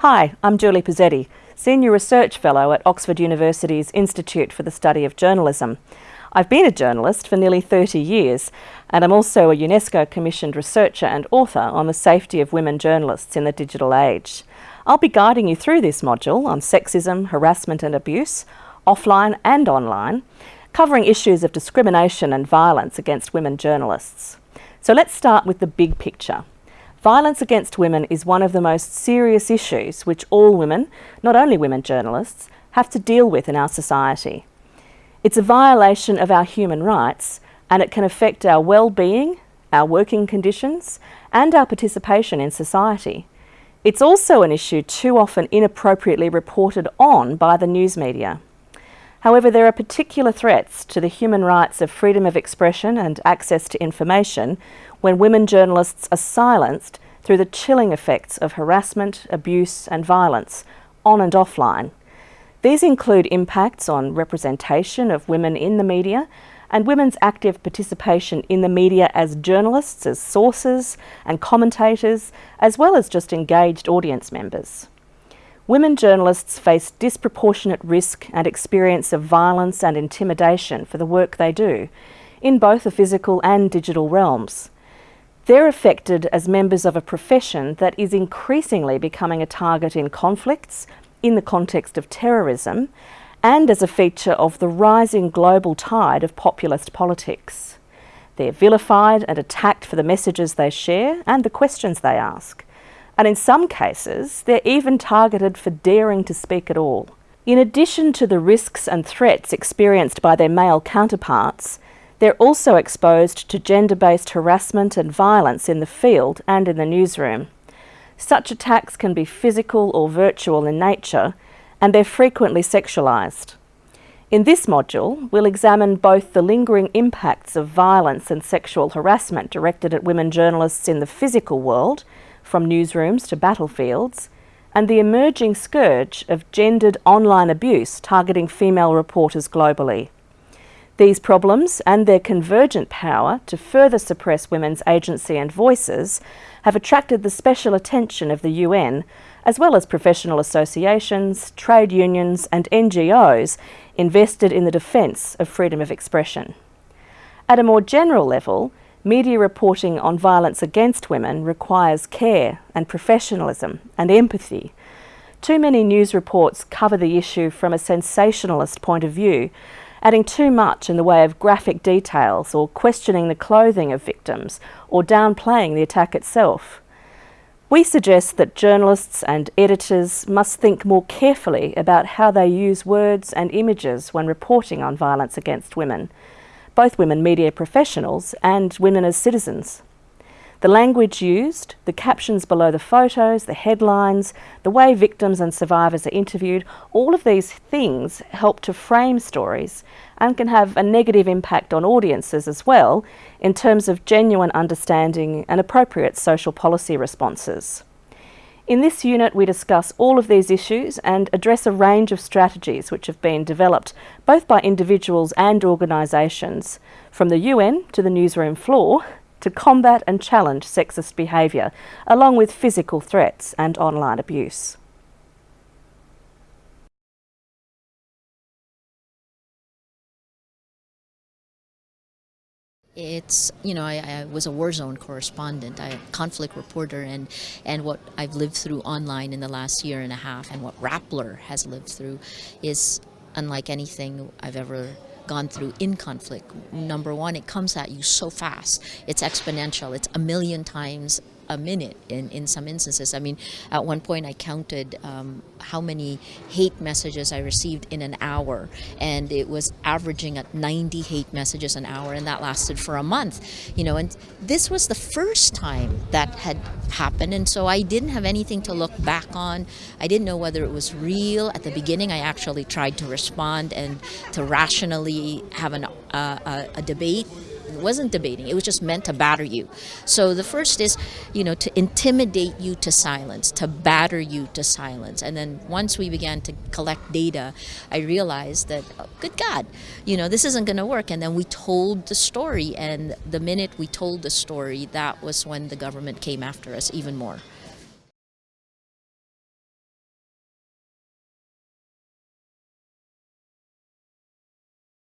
Hi, I'm Julie Posetti, Senior Research Fellow at Oxford University's Institute for the Study of Journalism. I've been a journalist for nearly 30 years, and I'm also a UNESCO commissioned researcher and author on the safety of women journalists in the digital age. I'll be guiding you through this module on sexism, harassment and abuse, offline and online, covering issues of discrimination and violence against women journalists. So let's start with the big picture. Violence against women is one of the most serious issues which all women, not only women journalists, have to deal with in our society. It's a violation of our human rights and it can affect our well-being, our working conditions and our participation in society. It's also an issue too often inappropriately reported on by the news media. However, there are particular threats to the human rights of freedom of expression and access to information when women journalists are silenced through the chilling effects of harassment, abuse and violence, on and offline. These include impacts on representation of women in the media and women's active participation in the media as journalists, as sources and commentators, as well as just engaged audience members. Women journalists face disproportionate risk and experience of violence and intimidation for the work they do, in both the physical and digital realms. They're affected as members of a profession that is increasingly becoming a target in conflicts, in the context of terrorism, and as a feature of the rising global tide of populist politics. They're vilified and attacked for the messages they share and the questions they ask. And in some cases, they're even targeted for daring to speak at all. In addition to the risks and threats experienced by their male counterparts, they're also exposed to gender-based harassment and violence in the field and in the newsroom. Such attacks can be physical or virtual in nature, and they're frequently sexualised. In this module, we'll examine both the lingering impacts of violence and sexual harassment directed at women journalists in the physical world, from newsrooms to battlefields, and the emerging scourge of gendered online abuse targeting female reporters globally. These problems and their convergent power to further suppress women's agency and voices have attracted the special attention of the UN, as well as professional associations, trade unions and NGOs invested in the defence of freedom of expression. At a more general level, media reporting on violence against women requires care and professionalism and empathy. Too many news reports cover the issue from a sensationalist point of view, adding too much in the way of graphic details or questioning the clothing of victims or downplaying the attack itself. We suggest that journalists and editors must think more carefully about how they use words and images when reporting on violence against women, both women media professionals and women as citizens. The language used, the captions below the photos, the headlines, the way victims and survivors are interviewed, all of these things help to frame stories and can have a negative impact on audiences as well in terms of genuine understanding and appropriate social policy responses. In this unit we discuss all of these issues and address a range of strategies which have been developed both by individuals and organisations, from the UN to the newsroom floor to combat and challenge sexist behaviour, along with physical threats and online abuse. It's, you know, I, I, was a war zone correspondent, I, a conflict reporter, and, and what I've lived through online in the last year and a half and what Rappler has lived through is unlike anything I've ever gone through in conflict. Number one, it comes at you so fast. It's exponential. It's a million times a minute in, in some instances. I mean, at one point I counted um, how many hate messages I received in an hour, and it was averaging at 90 hate messages an hour, and that lasted for a month. You know, and this was the first time that had happened, and so I didn't have anything to look back on. I didn't know whether it was real. At the beginning, I actually tried to respond and to rationally have an, uh, a, a debate wasn't debating. It was just meant to batter you. So the first is, you know, to intimidate you to silence, to batter you to silence. And then once we began to collect data, I realized that, oh, good God, you know, this isn't going to work. And then we told the story. And the minute we told the story, that was when the government came after us even more.